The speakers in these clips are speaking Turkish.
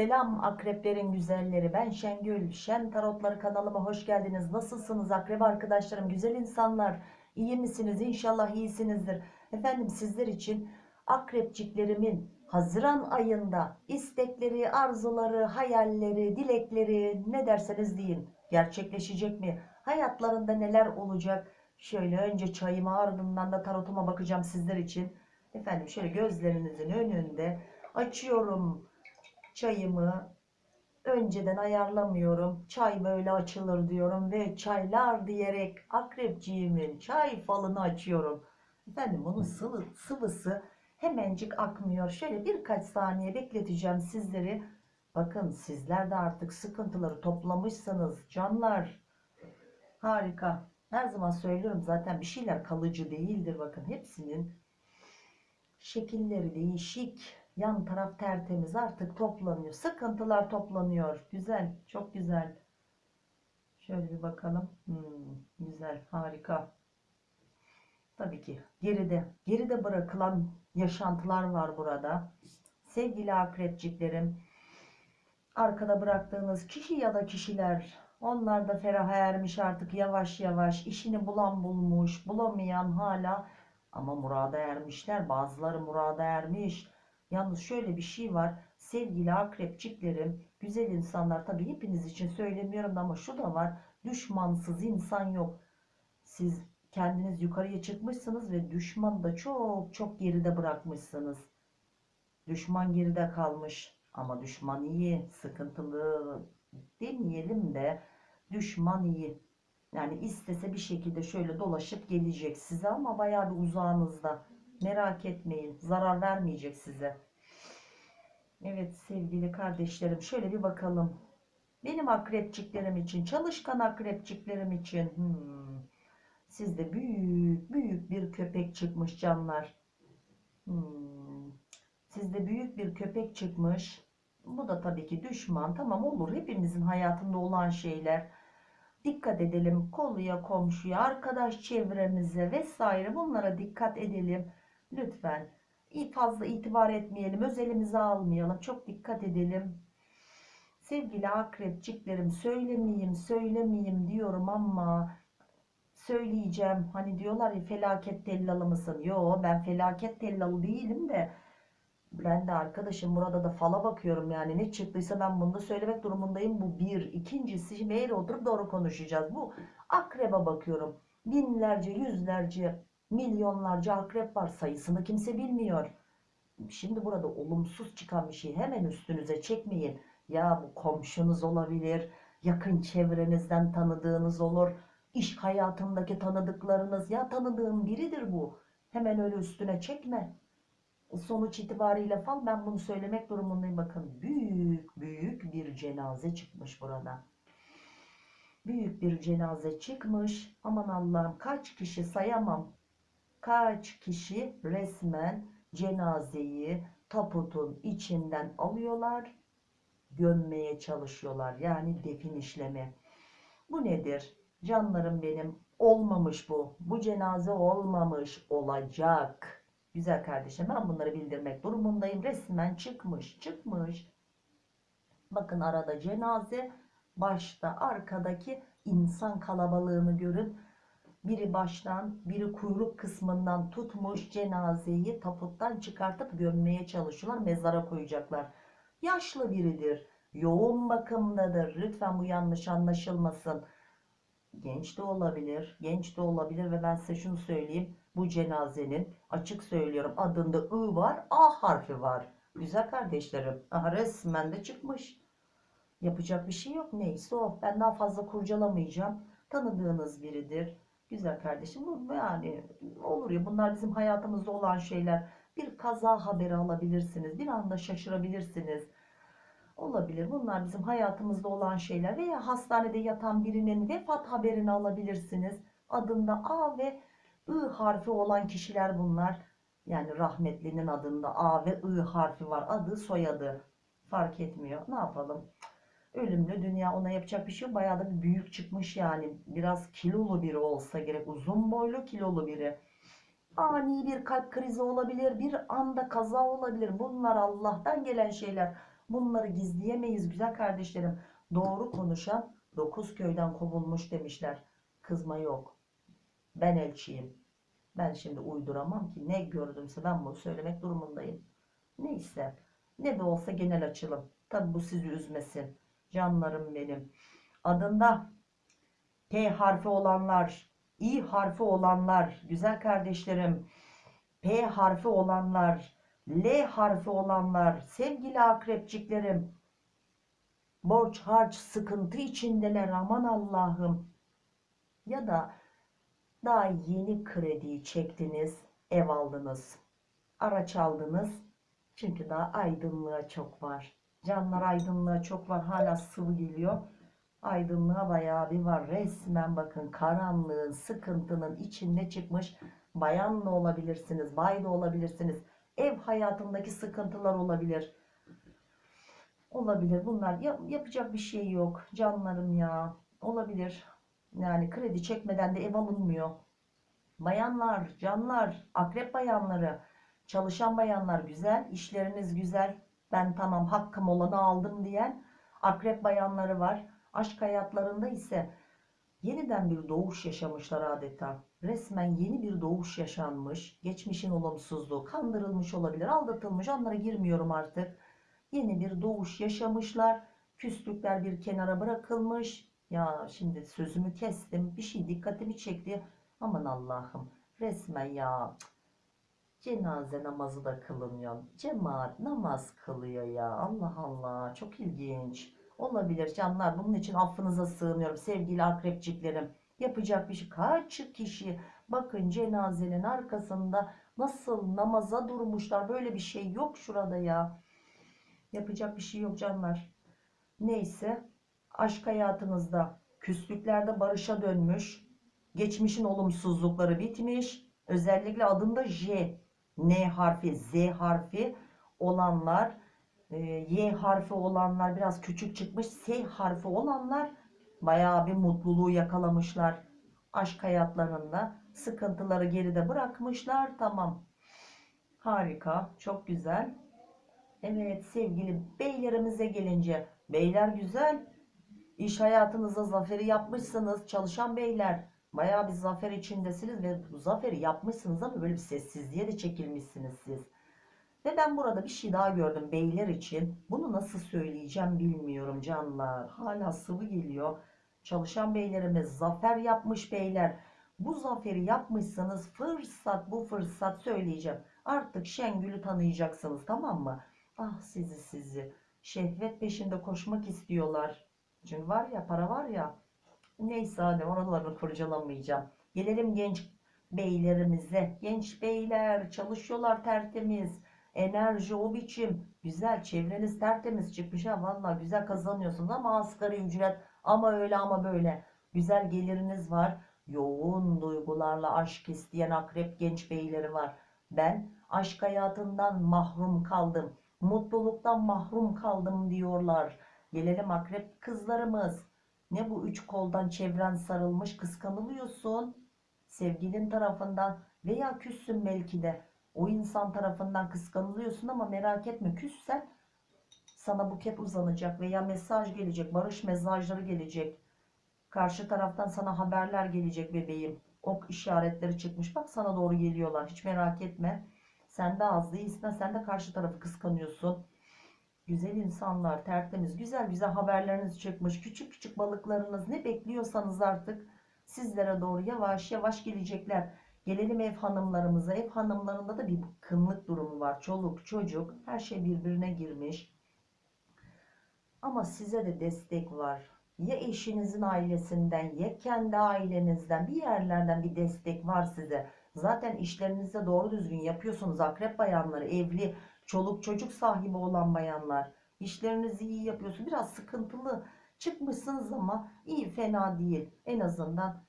Selam akreplerin güzelleri. Ben Şengül. Şen Tarotları kanalıma hoş geldiniz. Nasılsınız akrep arkadaşlarım? Güzel insanlar. İyi misiniz? İnşallah iyisinizdir. Efendim sizler için akrepçiklerimin Haziran ayında istekleri, arzuları, hayalleri, dilekleri ne derseniz deyin. Gerçekleşecek mi? Hayatlarında neler olacak? Şöyle önce çayıma ardından da tarotuma bakacağım sizler için. Efendim şöyle gözlerinizin önünde açıyorum çayımı önceden ayarlamıyorum. Çay böyle açılır diyorum ve çaylar diyerek akrepciğimin çay falını açıyorum. Efendim bunun sıvı, sıvısı hemencik akmıyor. Şöyle birkaç saniye bekleteceğim sizleri. Bakın sizler de artık sıkıntıları toplamışsınız canlar. Harika. Her zaman söylüyorum zaten bir şeyler kalıcı değildir. Bakın hepsinin şekilleri değişik. Yan taraf tertemiz artık toplanıyor. Sıkıntılar toplanıyor. Güzel. Çok güzel. Şöyle bir bakalım. Hmm, güzel. Harika. Tabii ki geride. Geride bırakılan yaşantılar var burada. Sevgili akrepciklerim. Arkada bıraktığınız kişi ya da kişiler. Onlar da feraha ermiş artık yavaş yavaş. işini bulan bulmuş. Bulamayan hala. Ama murada ermişler. Bazıları murada ermiş. Yalnız şöyle bir şey var. Sevgili akrepçiklerim, güzel insanlar tabii hepiniz için söylemiyorum ama şu da var. Düşmansız insan yok. Siz kendiniz yukarıya çıkmışsınız ve düşman da çok çok geride bırakmışsınız. Düşman geride kalmış. Ama düşman iyi, sıkıntılı demeyelim de düşman iyi. Yani istese bir şekilde şöyle dolaşıp gelecek size ama bayağı bir uzağınızda. Merak etmeyin. Zarar vermeyecek size. Evet sevgili kardeşlerim şöyle bir bakalım. Benim akrepçiklerim için, çalışkan akrepçiklerim için. Hmm, sizde büyük büyük bir köpek çıkmış canlar. Hmm, sizde büyük bir köpek çıkmış. Bu da tabii ki düşman. Tamam olur hepimizin hayatında olan şeyler. Dikkat edelim koluya, komşuya, arkadaş çevremize vesaire bunlara dikkat edelim. Lütfen fazla itibar etmeyelim, özelimize almayalım. Çok dikkat edelim. Sevgili akrepçiklerim söylemeyeyim, söylemeyeyim diyorum ama söyleyeceğim. Hani diyorlar ya felaket tellalı mısın? Yo ben felaket tellalı değilim de ben de arkadaşım burada da fala bakıyorum yani ne çıktıysa ben bunu da söylemek durumundayım. Bu bir. İkincisi eğri oturup doğru konuşacağız. Bu akreba bakıyorum. Binlerce, yüzlerce milyonlarca akrep var sayısını kimse bilmiyor. Şimdi burada olumsuz çıkan bir şey hemen üstünüze çekmeyin. Ya bu komşunuz olabilir, yakın çevrenizden tanıdığınız olur, iş hayatındaki tanıdıklarınız ya tanıdığım biridir bu. Hemen öyle üstüne çekme. Sonuç itibariyle fal ben bunu söylemek durumundayım. Bakın büyük büyük bir cenaze çıkmış burada. Büyük bir cenaze çıkmış. Aman Allah'ım kaç kişi sayamam kaç kişi resmen cenazeyi taputun içinden alıyorlar, gömmeye çalışıyorlar. Yani defin işlemi. Bu nedir? Canlarım benim olmamış bu. Bu cenaze olmamış olacak. Güzel kardeşim ben bunları bildirmek durumundayım. Resmen çıkmış çıkmış. Bakın arada cenaze başta arkadaki insan kalabalığını görün biri baştan biri kuyruk kısmından tutmuş cenazeyi taputtan çıkartıp gömmeye çalışıyorlar mezara koyacaklar. Yaşlı biridir yoğun bakımdadır. Lütfen bu yanlış anlaşılmasın. Genç de olabilir genç de olabilir ve ben size şunu söyleyeyim. Bu cenazenin açık söylüyorum adında I var A harfi var. Güzel kardeşlerim Aha, resmen de çıkmış. Yapacak bir şey yok neyse o. Ben daha fazla kurcalamayacağım. Tanıdığınız biridir Güzel kardeşim bu yani olur ya bunlar bizim hayatımızda olan şeyler. Bir kaza haberi alabilirsiniz. Bir anda şaşırabilirsiniz. Olabilir. Bunlar bizim hayatımızda olan şeyler. Veya hastanede yatan birinin vefat haberini alabilirsiniz. Adında A ve I harfi olan kişiler bunlar. Yani rahmetlinin adında A ve I harfi var. Adı soyadı fark etmiyor. Ne yapalım? Ölümlü dünya ona yapacak bir şey yok. Bayağı da büyük çıkmış yani. Biraz kilolu biri olsa gerek. Uzun boylu kilolu biri. Ani bir kalp krizi olabilir. Bir anda kaza olabilir. Bunlar Allah'tan gelen şeyler. Bunları gizleyemeyiz güzel kardeşlerim. Doğru konuşan dokuz köyden kovulmuş demişler. Kızma yok. Ben elçiyim. Ben şimdi uyduramam ki ne gördümse ben bunu söylemek durumundayım. Neyse. Ne de olsa genel açılım. Tabi bu sizi üzmesin. Canlarım benim. Adında P harfi olanlar, İ harfi olanlar, güzel kardeşlerim, P harfi olanlar, L harfi olanlar, sevgili akrepçiklerim, borç harç sıkıntı içindeler aman Allah'ım. Ya da daha yeni krediyi çektiniz, ev aldınız, araç aldınız. Çünkü daha aydınlığa çok var. Canlar aydınlığa çok var. Hala sıvı geliyor. Aydınlığa bayağı bir var. Resmen bakın karanlığın, sıkıntının içinde çıkmış. Bayan da olabilirsiniz, bay da olabilirsiniz. Ev hayatındaki sıkıntılar olabilir. Olabilir. Bunlar yap- yapacak bir şey yok. Canlarım ya. Olabilir. Yani kredi çekmeden de ev alınmıyor. Bayanlar, canlar, akrep bayanları, çalışan bayanlar güzel, işleriniz güzel. Ben tamam hakkım olanı aldım diyen akrep bayanları var. Aşk hayatlarında ise yeniden bir doğuş yaşamışlar adeta. Resmen yeni bir doğuş yaşanmış. Geçmişin olumsuzluğu, kandırılmış olabilir, aldatılmış. Onlara girmiyorum artık. Yeni bir doğuş yaşamışlar. Küslükler bir kenara bırakılmış. Ya şimdi sözümü kestim. Bir şey dikkatimi çekti. Aman Allah'ım. Resmen ya. cık. Cenaze namazı da kılınıyor. Cemaat namaz kılıyor ya. Allah Allah. Çok ilginç. Olabilir canlar. Bunun için affınıza sığınıyorum. Sevgili akrepçiklerim. Yapacak bir şey. Kaç kişi bakın cenazenin arkasında nasıl namaza durmuşlar. Böyle bir şey yok şurada ya. Yapacak bir şey yok canlar. Neyse. Aşk hayatınızda küslüklerde barışa dönmüş. Geçmişin olumsuzlukları bitmiş. Özellikle adında J, N harfi, Z harfi olanlar, e, Y harfi olanlar biraz küçük çıkmış. S harfi olanlar bayağı bir mutluluğu yakalamışlar. Aşk hayatlarında sıkıntıları geride bırakmışlar. Tamam. Harika. Çok güzel. Evet sevgili beylerimize gelince. Beyler güzel. İş hayatınızda zaferi yapmışsınız. Çalışan beyler. Bayağı bir zafer içindesiniz ve bu zaferi yapmışsınız ama böyle bir sessizliğe de çekilmişsiniz siz. Ve ben burada bir şey daha gördüm beyler için. Bunu nasıl söyleyeceğim bilmiyorum canlar. Hala sıvı geliyor. Çalışan beylerimiz zafer yapmış beyler. Bu zaferi yapmışsınız fırsat bu fırsat söyleyeceğim. Artık Şengül'ü tanıyacaksınız tamam mı? Ah sizi sizi. Şehvet peşinde koşmak istiyorlar. Çünkü var ya para var ya. Neyse hadi oralarını kurcalamayacağım. Gelelim genç beylerimize. Genç beyler çalışıyorlar tertemiz. Enerji o biçim. Güzel çevreniz tertemiz çıkmış ha. Valla güzel kazanıyorsunuz ama asgari ücret ama öyle ama böyle. Güzel geliriniz var. Yoğun duygularla aşk isteyen akrep genç beyleri var. Ben aşk hayatından mahrum kaldım. Mutluluktan mahrum kaldım diyorlar. Gelelim akrep kızlarımız. Ne bu üç koldan çevren sarılmış kıskanılıyorsun. Sevgilin tarafından veya küssün belki de. O insan tarafından kıskanılıyorsun ama merak etme küssen sana buket uzanacak veya mesaj gelecek. Barış mesajları gelecek. Karşı taraftan sana haberler gelecek bebeğim. Ok işaretleri çıkmış. Bak sana doğru geliyorlar. Hiç merak etme. Sen de az değilsin. Sen de karşı tarafı kıskanıyorsun. Güzel insanlar, tertemiz, güzel güzel haberleriniz çıkmış. Küçük küçük balıklarınız ne bekliyorsanız artık sizlere doğru yavaş yavaş gelecekler. Gelelim ev hanımlarımıza. Ev hanımlarında da bir bıkkınlık durumu var. Çoluk, çocuk, her şey birbirine girmiş. Ama size de destek var. Ya eşinizin ailesinden ya kendi ailenizden bir yerlerden bir destek var size. Zaten işlerinizde doğru düzgün yapıyorsunuz. Akrep bayanları, evli, çoluk çocuk sahibi olan bayanlar. İşlerinizi iyi yapıyorsunuz. Biraz sıkıntılı çıkmışsınız ama iyi fena değil. En azından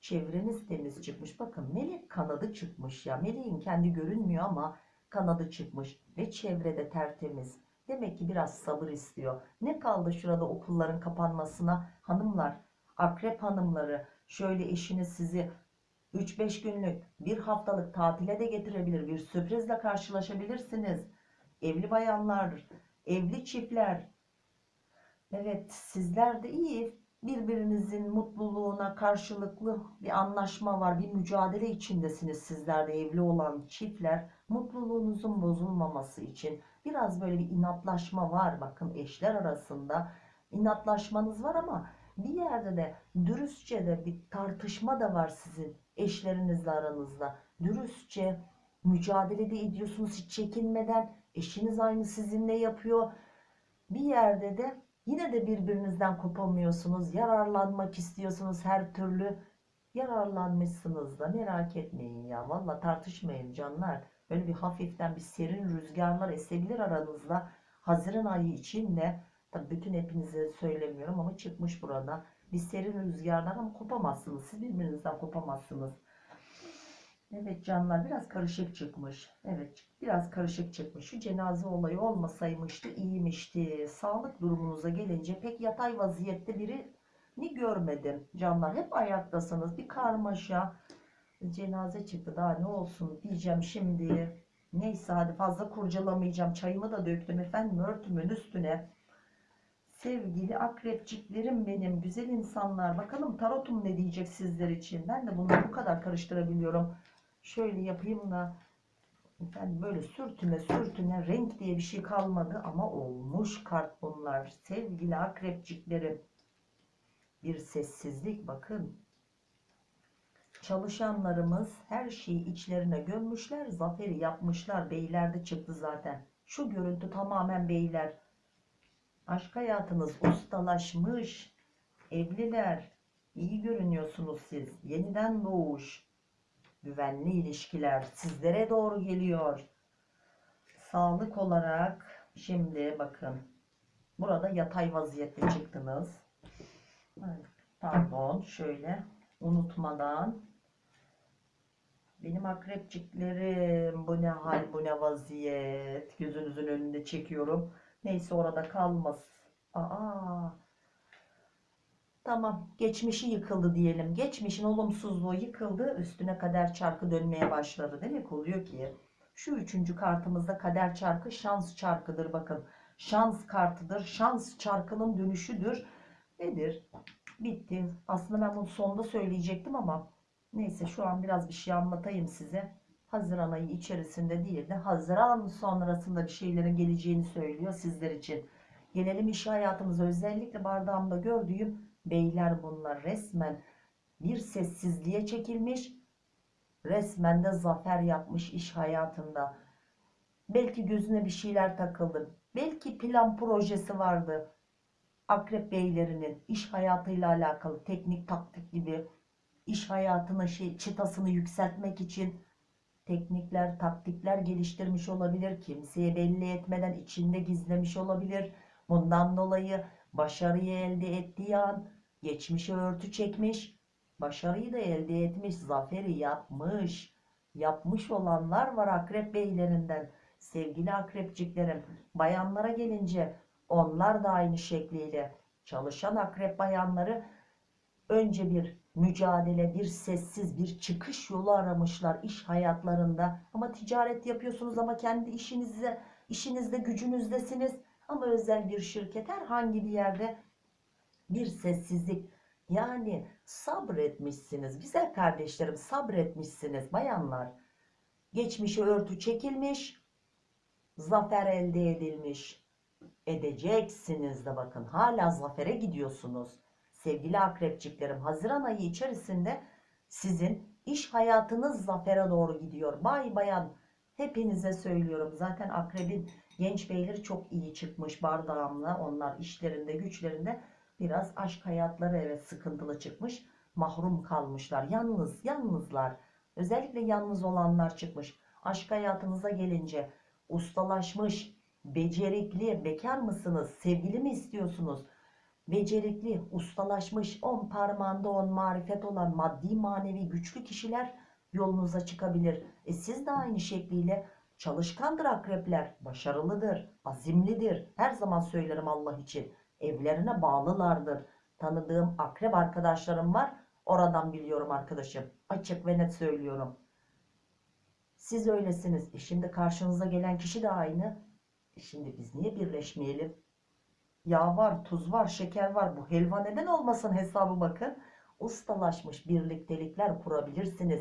çevreniz temiz çıkmış. Bakın melek kanadı çıkmış ya. Meleğin kendi görünmüyor ama kanadı çıkmış. Ve çevrede tertemiz. Demek ki biraz sabır istiyor. Ne kaldı şurada okulların kapanmasına? Hanımlar, akrep hanımları şöyle eşiniz sizi 3-5 günlük bir haftalık tatile de getirebilir. Bir sürprizle karşılaşabilirsiniz. Evli bayanlar Evli çiftler. Evet sizler de iyi. Birbirinizin mutluluğuna karşılıklı bir anlaşma var. Bir mücadele içindesiniz sizler de evli olan çiftler. Mutluluğunuzun bozulmaması için biraz böyle bir inatlaşma var. Bakın eşler arasında inatlaşmanız var ama bir yerde de dürüstçe de bir tartışma da var sizin eşlerinizle aranızda. Dürüstçe mücadele de ediyorsunuz hiç çekinmeden. Eşiniz aynı sizinle yapıyor. Bir yerde de yine de birbirinizden kopamıyorsunuz. Yararlanmak istiyorsunuz her türlü. Yararlanmışsınız da merak etmeyin ya. Valla tartışmayın canlar. Böyle bir hafiften bir serin rüzgarlar esebilir aranızda. Haziran ayı için de tabii bütün hepinize söylemiyorum ama çıkmış burada. Bir serin rüzgarlar ama kopamazsınız. Siz birbirinizden kopamazsınız. Evet canlar biraz karışık çıkmış. Evet biraz karışık çıkmış. Şu cenaze olayı olmasaymıştı iyiymişti. Sağlık durumunuza gelince pek yatay vaziyette birini görmedim. Canlar hep ayaktasınız. Bir karmaşa. Cenaze çıktı daha ne olsun diyeceğim şimdi. Neyse hadi fazla kurcalamayacağım. Çayımı da döktüm efendim örtümün üstüne. Sevgili akrepçiklerim benim güzel insanlar. Bakalım tarotum ne diyecek sizler için. Ben de bunu bu kadar karıştırabiliyorum. Şöyle yapayım da efendim böyle sürtüne sürtüne renk diye bir şey kalmadı ama olmuş kart bunlar. Sevgili akrepçiklerim. Bir sessizlik bakın. Çalışanlarımız her şeyi içlerine gömmüşler. Zaferi yapmışlar. Beylerde çıktı zaten. Şu görüntü tamamen beyler. Aşk hayatınız ustalaşmış. Evliler. İyi görünüyorsunuz siz. Yeniden doğuş. Güvenli ilişkiler sizlere doğru geliyor. Sağlık olarak şimdi bakın. Burada yatay vaziyette çıktınız. Pardon şöyle unutmadan benim akrepçiklerim bu ne hal bu ne vaziyet gözünüzün önünde çekiyorum neyse orada kalmaz aa tamam geçmişi yıkıldı diyelim. Geçmişin olumsuzluğu yıkıldı üstüne kader çarkı dönmeye başladı. Demek oluyor ki şu üçüncü kartımızda kader çarkı şans çarkıdır. Bakın şans kartıdır şans çarkının dönüşüdür. Nedir? Bitti. Aslında ben bunu sonda söyleyecektim ama Neyse şu an biraz bir şey anlatayım size. Haziran ayı içerisinde değil de Haziran sonrasında bir şeylerin geleceğini söylüyor sizler için. Gelelim iş hayatımıza. Özellikle bardağımda gördüğüm beyler bunlar resmen bir sessizliğe çekilmiş. Resmen de zafer yapmış iş hayatında. Belki gözüne bir şeyler takıldı. Belki plan projesi vardı. Akrep beylerinin iş hayatıyla alakalı teknik taktik gibi iş hayatına şey, çıtasını yükseltmek için teknikler, taktikler geliştirmiş olabilir. Kimseye belli etmeden içinde gizlemiş olabilir. Bundan dolayı başarıyı elde ettiği an geçmişe örtü çekmiş. Başarıyı da elde etmiş, zaferi yapmış. Yapmış olanlar var akrep beylerinden. Sevgili akrepciklerim, bayanlara gelince onlar da aynı şekliyle çalışan akrep bayanları önce bir mücadele, bir sessiz, bir çıkış yolu aramışlar iş hayatlarında. Ama ticaret yapıyorsunuz ama kendi işinizde, işinizde gücünüzdesiniz. Ama özel bir şirket herhangi bir yerde bir sessizlik. Yani sabretmişsiniz. Güzel kardeşlerim sabretmişsiniz bayanlar. Geçmişe örtü çekilmiş. Zafer elde edilmiş. Edeceksiniz de bakın hala zafere gidiyorsunuz sevgili akrepçiklerim Haziran ayı içerisinde sizin iş hayatınız zafere doğru gidiyor. Bay bayan hepinize söylüyorum. Zaten akrebin genç beyleri çok iyi çıkmış bardağımla. Onlar işlerinde güçlerinde biraz aşk hayatları evet sıkıntılı çıkmış. Mahrum kalmışlar. Yalnız yalnızlar. Özellikle yalnız olanlar çıkmış. Aşk hayatınıza gelince ustalaşmış, becerikli, bekar mısınız? Sevgili mi istiyorsunuz? becerikli, ustalaşmış, on parmağında on marifet olan maddi manevi güçlü kişiler yolunuza çıkabilir. E siz de aynı şekliyle çalışkandır akrepler, başarılıdır, azimlidir. Her zaman söylerim Allah için. Evlerine bağlılardır. Tanıdığım akrep arkadaşlarım var. Oradan biliyorum arkadaşım. Açık ve net söylüyorum. Siz öylesiniz. E şimdi karşınıza gelen kişi de aynı. Şimdi biz niye birleşmeyelim? Yağ var, tuz var, şeker var. Bu helva neden olmasın hesabı bakın. Ustalaşmış birliktelikler kurabilirsiniz.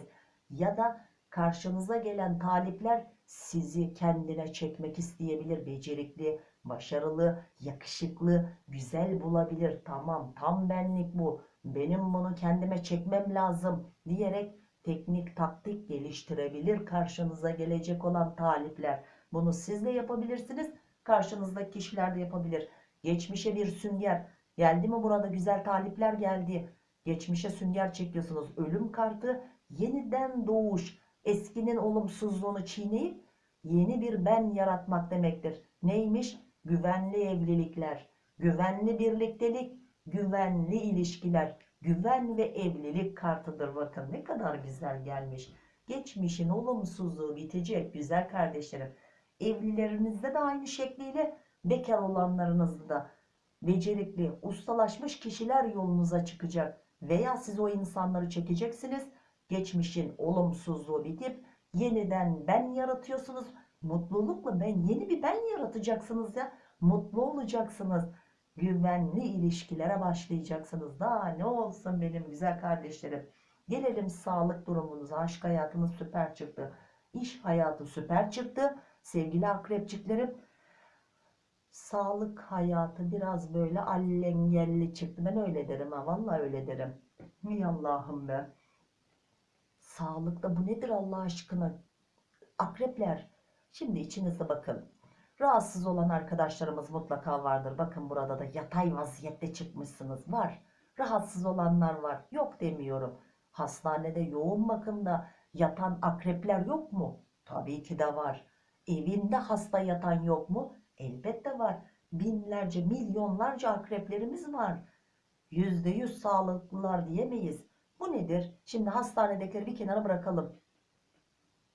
Ya da karşınıza gelen talipler sizi kendine çekmek isteyebilir. Becerikli, başarılı, yakışıklı, güzel bulabilir. Tamam, tam benlik bu. Benim bunu kendime çekmem lazım diyerek teknik taktik geliştirebilir karşınıza gelecek olan talipler. Bunu siz de yapabilirsiniz. Karşınızdaki kişiler de yapabilir. Geçmişe bir sünger. Geldi mi burada güzel talipler geldi. Geçmişe sünger çekiyorsunuz. Ölüm kartı yeniden doğuş. Eskinin olumsuzluğunu çiğneyip yeni bir ben yaratmak demektir. Neymiş? Güvenli evlilikler, güvenli birliktelik, güvenli ilişkiler, güven ve evlilik kartıdır. Bakın ne kadar güzel gelmiş. Geçmişin olumsuzluğu bitecek güzel kardeşlerim. Evlilerinizde de aynı şekliyle bekar olanlarınızda da becerikli, ustalaşmış kişiler yolunuza çıkacak. Veya siz o insanları çekeceksiniz. Geçmişin olumsuzluğu bitip yeniden ben yaratıyorsunuz. Mutlulukla ben yeni bir ben yaratacaksınız ya. Mutlu olacaksınız. Güvenli ilişkilere başlayacaksınız. Daha ne olsun benim güzel kardeşlerim. Gelelim sağlık durumunuza. Aşk hayatınız süper çıktı. İş hayatı süper çıktı. Sevgili akrepçiklerim sağlık hayatı biraz böyle allengelli çıktı. Ben öyle derim ha. Vallahi öyle derim. Ey Allah'ım be. Sağlıkta bu nedir Allah aşkına? Akrepler. Şimdi içinizde bakın. Rahatsız olan arkadaşlarımız mutlaka vardır. Bakın burada da yatay vaziyette çıkmışsınız. Var. Rahatsız olanlar var. Yok demiyorum. Hastanede yoğun bakımda yatan akrepler yok mu? Tabii ki de var. Evinde hasta yatan yok mu? Elbette var. Binlerce, milyonlarca akreplerimiz var. Yüzde yüz sağlıklılar diyemeyiz. Bu nedir? Şimdi hastanedekileri bir kenara bırakalım.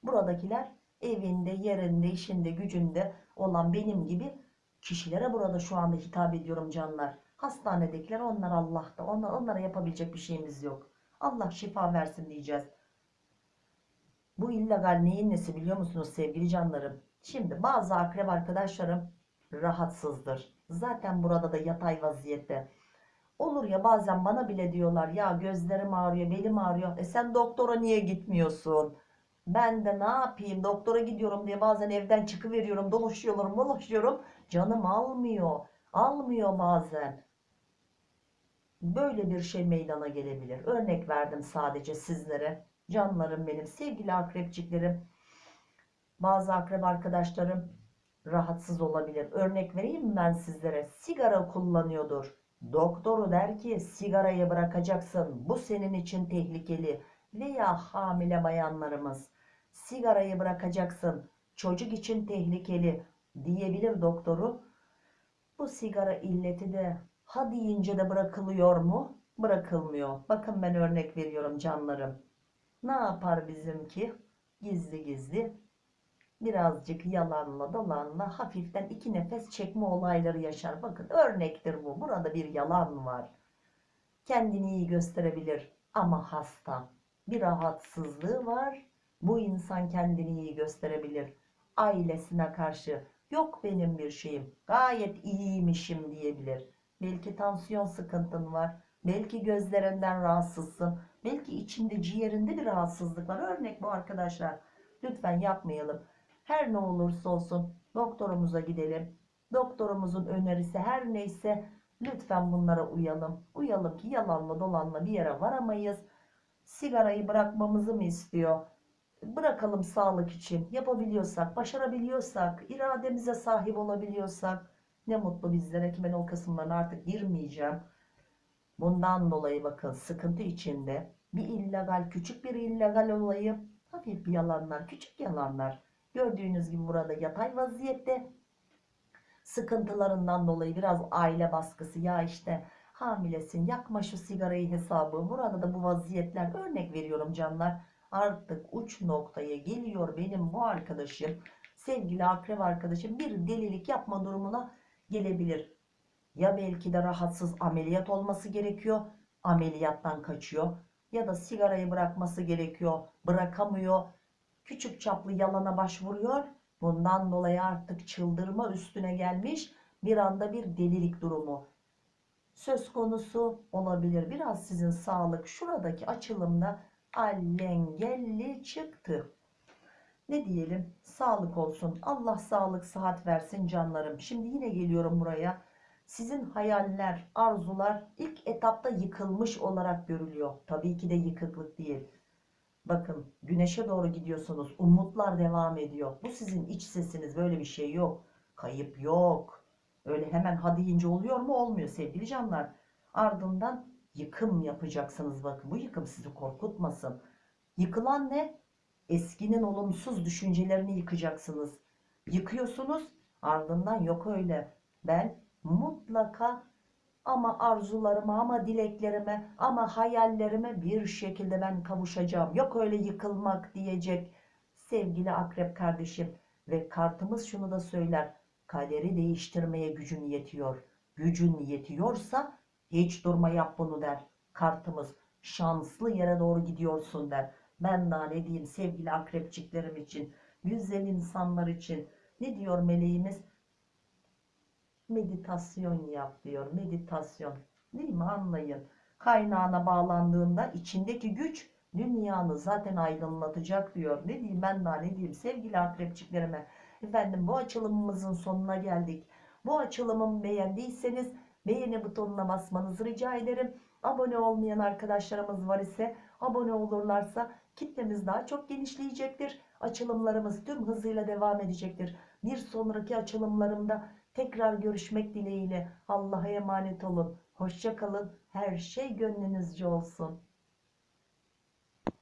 Buradakiler evinde, yerinde, işinde, gücünde olan benim gibi kişilere burada şu anda hitap ediyorum canlar. Hastanedekiler onlar Allah'ta. Onlar, onlara yapabilecek bir şeyimiz yok. Allah şifa versin diyeceğiz. Bu illegal neyin nesi biliyor musunuz sevgili canlarım? Şimdi bazı akrep arkadaşlarım rahatsızdır. Zaten burada da yatay vaziyette. Olur ya bazen bana bile diyorlar ya gözlerim ağrıyor, belim ağrıyor. E sen doktora niye gitmiyorsun? Ben de ne yapayım doktora gidiyorum diye bazen evden çıkıveriyorum, dolaşıyorum, dolaşıyorum. Canım almıyor. Almıyor bazen. Böyle bir şey meydana gelebilir. Örnek verdim sadece sizlere. Canlarım benim, sevgili akrepçiklerim. Bazı akrep arkadaşlarım rahatsız olabilir. Örnek vereyim ben sizlere? Sigara kullanıyordur. Doktoru der ki sigarayı bırakacaksın. Bu senin için tehlikeli. Veya hamile bayanlarımız sigarayı bırakacaksın. Çocuk için tehlikeli diyebilir doktoru. Bu sigara illeti de ha deyince de bırakılıyor mu? Bırakılmıyor. Bakın ben örnek veriyorum canlarım. Ne yapar bizimki? Gizli gizli birazcık yalanla dolanla hafiften iki nefes çekme olayları yaşar. Bakın örnektir bu. Burada bir yalan var. Kendini iyi gösterebilir ama hasta. Bir rahatsızlığı var. Bu insan kendini iyi gösterebilir. Ailesine karşı yok benim bir şeyim. Gayet iyiymişim diyebilir. Belki tansiyon sıkıntın var. Belki gözlerinden rahatsızsın. Belki içinde ciğerinde bir rahatsızlık var. Örnek bu arkadaşlar. Lütfen yapmayalım. Her ne olursa olsun doktorumuza gidelim. Doktorumuzun önerisi her neyse lütfen bunlara uyalım. Uyalım ki yalanla dolanla bir yere varamayız. Sigarayı bırakmamızı mı istiyor? Bırakalım sağlık için. Yapabiliyorsak, başarabiliyorsak, irademize sahip olabiliyorsak ne mutlu bizlere ki ben o kısımlarına artık girmeyeceğim. Bundan dolayı bakın sıkıntı içinde bir illegal, küçük bir illegal olayı hafif bir yalanlar, küçük yalanlar. Gördüğünüz gibi burada yatay vaziyette. Sıkıntılarından dolayı biraz aile baskısı ya işte hamilesin yakma şu sigarayı hesabı. Burada da bu vaziyetler. Örnek veriyorum canlar artık uç noktaya geliyor benim bu arkadaşım. Sevgili akrep arkadaşım bir delilik yapma durumuna gelebilir. Ya belki de rahatsız ameliyat olması gerekiyor ameliyattan kaçıyor. Ya da sigarayı bırakması gerekiyor bırakamıyor. Küçük çaplı yalana başvuruyor. Bundan dolayı artık çıldırma üstüne gelmiş bir anda bir delilik durumu söz konusu olabilir. Biraz sizin sağlık şuradaki açılımda allengelli çıktı. Ne diyelim? Sağlık olsun. Allah sağlık sıhhat versin canlarım. Şimdi yine geliyorum buraya. Sizin hayaller, arzular ilk etapta yıkılmış olarak görülüyor. Tabii ki de yıkıklık değil. Bakın güneşe doğru gidiyorsunuz. Umutlar devam ediyor. Bu sizin iç sesiniz. Böyle bir şey yok. Kayıp yok. Öyle hemen ha deyince oluyor mu? Olmuyor sevgili canlar. Ardından yıkım yapacaksınız. Bakın bu yıkım sizi korkutmasın. Yıkılan ne? Eskinin olumsuz düşüncelerini yıkacaksınız. Yıkıyorsunuz. Ardından yok öyle. Ben mutlaka ama arzularıma ama dileklerime ama hayallerime bir şekilde ben kavuşacağım. Yok öyle yıkılmak diyecek sevgili akrep kardeşim. Ve kartımız şunu da söyler. Kaderi değiştirmeye gücün yetiyor. Gücün yetiyorsa hiç durma yap bunu der. Kartımız şanslı yere doğru gidiyorsun der. Ben daha ne diyeyim sevgili akrepçiklerim için, güzel insanlar için. Ne diyor meleğimiz? Meditasyon yap diyor. Meditasyon. Değil mi? Anlayın. Kaynağına bağlandığında içindeki güç dünyanı zaten aydınlatacak diyor. Ne diyeyim ben daha ne diyeyim sevgili akrepçiklerime. Efendim bu açılımımızın sonuna geldik. Bu açılımımı beğendiyseniz beğeni butonuna basmanızı rica ederim. Abone olmayan arkadaşlarımız var ise abone olurlarsa kitlemiz daha çok genişleyecektir. Açılımlarımız tüm hızıyla devam edecektir. Bir sonraki açılımlarımda tekrar görüşmek dileğiyle Allah'a emanet olun. Hoşça kalın. Her şey gönlünüzce olsun.